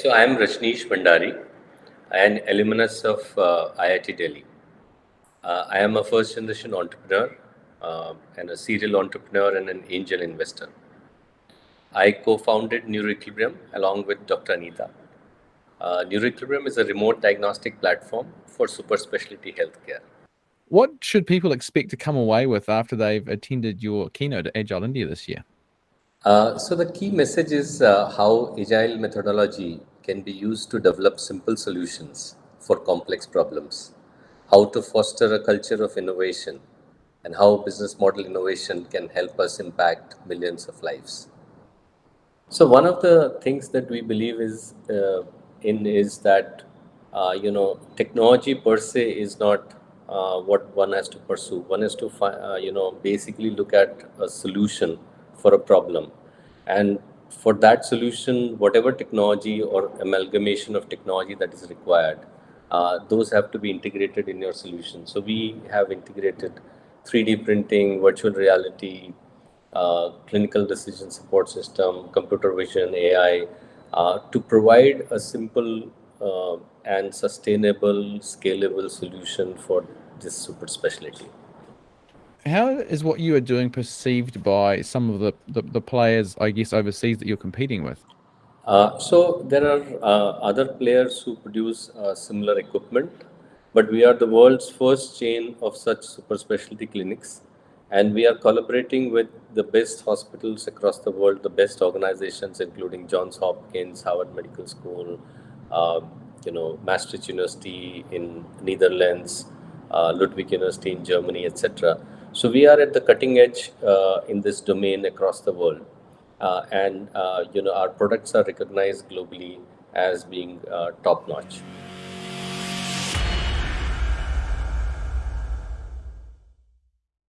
So I am Rajneesh Bhandari, an alumnus of uh, IIT Delhi. Uh, I am a first generation entrepreneur uh, and a serial entrepreneur and an angel investor. I co-founded Neuroequilibrium along with Dr. Anita. Uh, Neuroequilibrium is a remote diagnostic platform for super specialty healthcare. What should people expect to come away with after they've attended your keynote at Agile India this year? Uh, so the key message is uh, how agile methodology can be used to develop simple solutions for complex problems, how to foster a culture of innovation, and how business model innovation can help us impact millions of lives. So one of the things that we believe is uh, in is that uh, you know technology per se is not uh, what one has to pursue. One has to you know basically look at a solution for a problem. And for that solution, whatever technology or amalgamation of technology that is required, uh, those have to be integrated in your solution. So we have integrated 3D printing, virtual reality, uh, clinical decision support system, computer vision, AI, uh, to provide a simple uh, and sustainable, scalable solution for this super specialty how is what you are doing perceived by some of the, the, the players, I guess, overseas that you're competing with? Uh, so there are uh, other players who produce uh, similar equipment, but we are the world's first chain of such super specialty clinics. And we are collaborating with the best hospitals across the world, the best organizations, including Johns Hopkins, Harvard Medical School, um, you know, Maastricht University in Netherlands, uh, Ludwig University in Germany, etc. So we are at the cutting edge uh, in this domain across the world. Uh, and, uh, you know, our products are recognized globally as being uh, top notch.